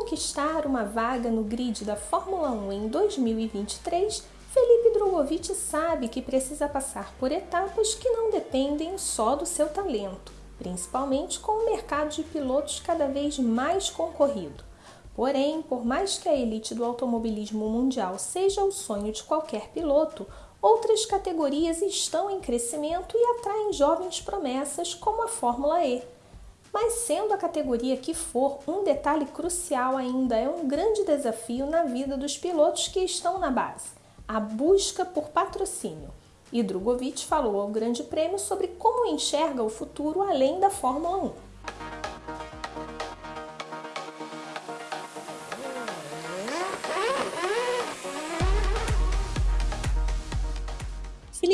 conquistar uma vaga no grid da Fórmula 1 em 2023, Felipe Drogovic sabe que precisa passar por etapas que não dependem só do seu talento, principalmente com o mercado de pilotos cada vez mais concorrido. Porém, por mais que a elite do automobilismo mundial seja o sonho de qualquer piloto, outras categorias estão em crescimento e atraem jovens promessas como a Fórmula E. Mas sendo a categoria que for, um detalhe crucial ainda é um grande desafio na vida dos pilotos que estão na base a busca por patrocínio. E Drogovic falou ao Grande Prêmio sobre como enxerga o futuro além da Fórmula 1.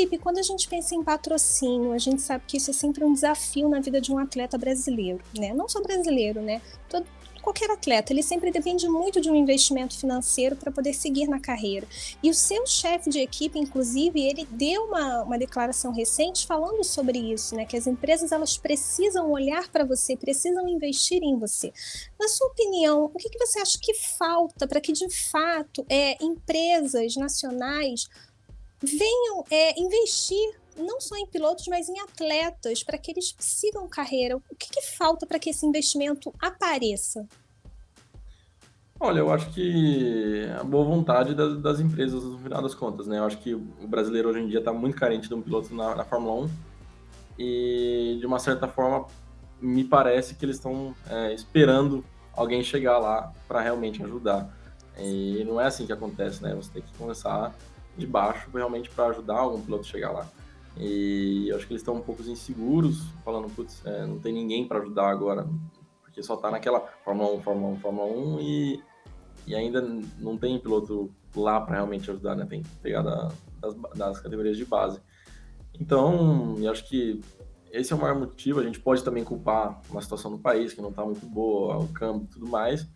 Felipe, quando a gente pensa em patrocínio, a gente sabe que isso é sempre um desafio na vida de um atleta brasileiro, né? Não só brasileiro, né? Todo, qualquer atleta, ele sempre depende muito de um investimento financeiro para poder seguir na carreira. E o seu chefe de equipe, inclusive, ele deu uma, uma declaração recente falando sobre isso, né? Que as empresas elas precisam olhar para você, precisam investir em você. Na sua opinião, o que, que você acha que falta para que de fato é, empresas nacionais venham é, investir não só em pilotos, mas em atletas, para que eles sigam carreira? O que, que falta para que esse investimento apareça? Olha, eu acho que a boa vontade das, das, empresas, no final das contas, né? Eu acho que o brasileiro hoje em dia está muito carente de um piloto na, na, Fórmula 1 e, de uma certa forma, me parece que eles estão é, esperando alguém chegar lá para realmente ajudar. E não é assim que acontece, né? Você tem que começar de baixo realmente para ajudar algum piloto a chegar lá. E acho que eles estão um pouco inseguros, falando, putz, é, não tem ninguém para ajudar agora, porque só tá naquela Fórmula 1, Fórmula 1, Fórmula 1 e, e ainda não tem piloto lá para realmente ajudar, né? Tem que pegar da, das, das categorias de base. Então, eu acho que esse é o maior motivo. A gente pode também culpar uma situação do país que não está muito boa, o câmbio e tudo mais,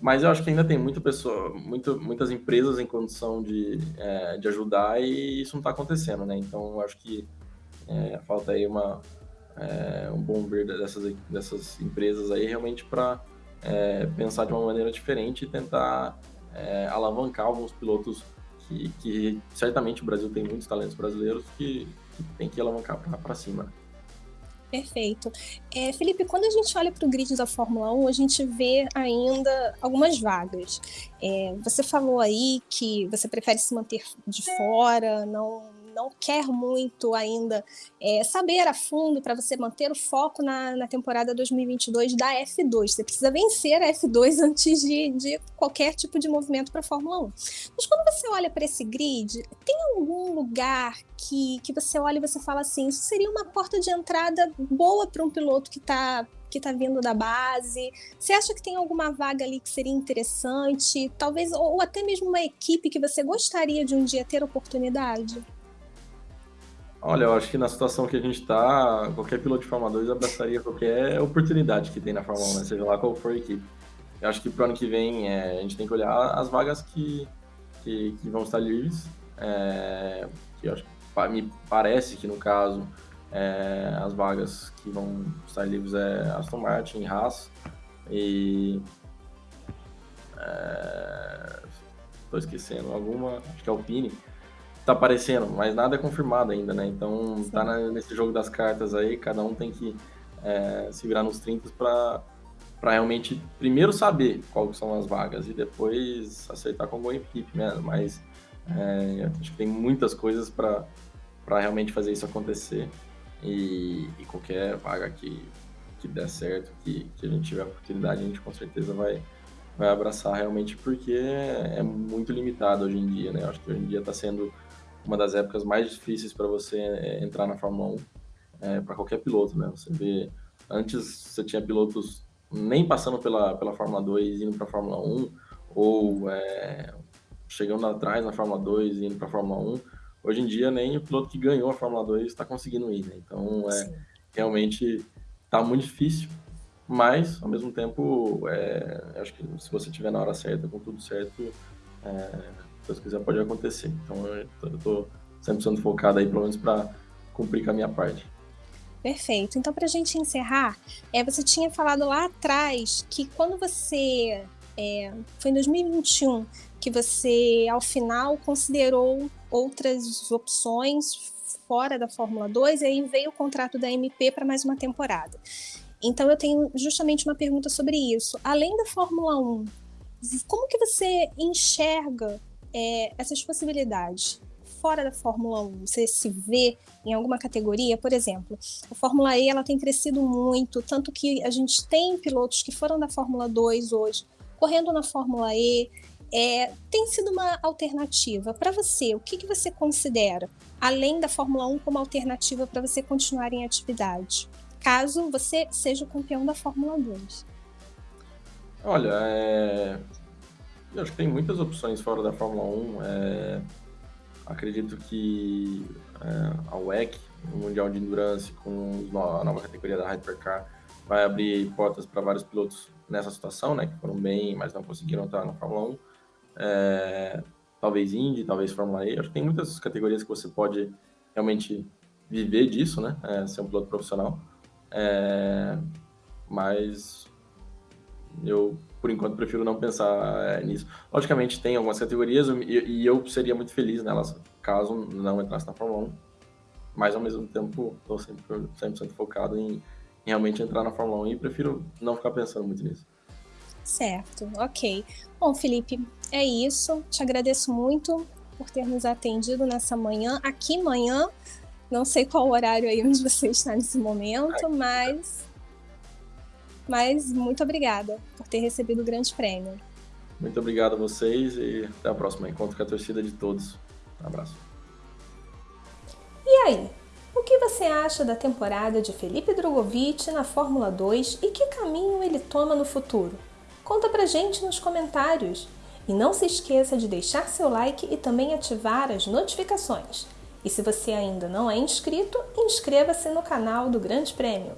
mas eu acho que ainda tem muita pessoa, muito, muitas empresas em condição de, é, de ajudar e isso não está acontecendo, né? Então eu acho que é, falta aí uma, é, um bom ver dessas, dessas empresas aí realmente para é, pensar de uma maneira diferente e tentar é, alavancar alguns pilotos que, que, certamente o Brasil tem muitos talentos brasileiros que, que tem que alavancar para cima. Perfeito. É, Felipe, quando a gente olha para o grid da Fórmula 1, a gente vê ainda algumas vagas. É, você falou aí que você prefere se manter de fora, não não quer muito ainda é, saber a fundo para você manter o foco na, na temporada 2022 da F2. Você precisa vencer a F2 antes de, de qualquer tipo de movimento para a Fórmula 1. Mas quando você olha para esse grid, tem algum lugar que, que você olha e você fala assim, isso seria uma porta de entrada boa para um piloto que está que está vindo da base? Você acha que tem alguma vaga ali que seria interessante? Talvez, ou até mesmo uma equipe que você gostaria de um dia ter oportunidade? Olha, eu acho que na situação que a gente está, qualquer piloto de Fórmula 2 abraçaria qualquer oportunidade que tem na Fórmula 1, né? seja lá qual for a equipe. Eu acho que para o ano que vem é, a gente tem que olhar as vagas que, que, que vão estar livres, é, que acho, me parece que no caso é, as vagas que vão estar livres é Aston Martin, Haas e estou é, esquecendo alguma, acho que é Alpine tá aparecendo, mas nada é confirmado ainda, né? Então Sim. tá na, nesse jogo das cartas aí, cada um tem que é, se virar nos 30 para para realmente primeiro saber quais são as vagas e depois aceitar com boa equipe, né? Mas é, acho que tem muitas coisas para realmente fazer isso acontecer e, e, qualquer vaga que, que der certo, que, que a gente tiver a oportunidade, a gente com certeza vai, vai abraçar realmente porque é muito limitado hoje em dia, né? Acho que hoje em dia está sendo uma das épocas mais difíceis para você é, entrar na Fórmula 1, é, para qualquer piloto, né? Você vê, antes você tinha pilotos nem passando pela, pela Fórmula 2 indo para a Fórmula 1, ou é, chegando atrás na Fórmula 2 e indo para a Fórmula 1. Hoje em dia, nem o piloto que ganhou a Fórmula 2 está conseguindo ir, né? Então, é, realmente está muito difícil, mas, ao mesmo tempo, é, acho que se você estiver na hora certa, com tudo certo, é, Deus quiser, pode acontecer. Então eu tô 100% focado aí, pelo menos para cumprir com a minha parte. Perfeito. Então, para a gente encerrar, é, você tinha falado lá atrás que quando você. É, foi em 2021 que você, ao final, considerou outras opções fora da Fórmula 2 e aí veio o contrato da MP para mais uma temporada. Então eu tenho justamente uma pergunta sobre isso. Além da Fórmula 1, como que você enxerga é, essas possibilidades? Fora da Fórmula 1, você se vê em alguma categoria? Por exemplo, a Fórmula E ela tem crescido muito, tanto que a gente tem pilotos que foram da Fórmula 2 hoje, correndo na Fórmula E, é, tem sido uma alternativa. Para você, o que, que você considera, além da Fórmula 1, como alternativa para você continuar em atividade? Caso você seja o campeão da Fórmula 2. Olha, é... acho que tem muitas opções fora da Fórmula 1. É... Acredito que é, a WEC, o Mundial de Endurance, com a nova categoria da Hypercar, vai abrir portas para vários pilotos nessa situação, né, que foram bem, mas não conseguiram estar na Fórmula 1 é, talvez Indy, talvez Fórmula E. Acho que tem muitas categorias que você pode realmente viver disso, né? É, ser um piloto profissional. É, mas eu, por enquanto, prefiro não pensar é, nisso. Logicamente, tem algumas categorias e, e, eu seria muito feliz nelas caso não entrasse na Fórmula 1. Mas, ao mesmo tempo, estou sempre 100% focado em, em realmente entrar na Fórmula 1 e prefiro não ficar pensando muito nisso. Certo, ok. Bom, Felipe, é isso. Te agradeço muito por ter nos atendido nessa manhã. Aqui manhã, não sei qual horário aí onde você está nesse momento, mas mas muito obrigada por ter recebido o grande prêmio. Muito obrigado a vocês e até a próxima. Encontro com a torcida de todos. Um abraço. E aí, o que você acha da temporada de Felipe Drogovic na Fórmula 2 e que caminho ele toma no futuro? Conta pra gente nos comentários. E não se esqueça de deixar seu like e também ativar as notificações. E se você ainda não é inscrito, inscreva-se no canal do Grande Prêmio.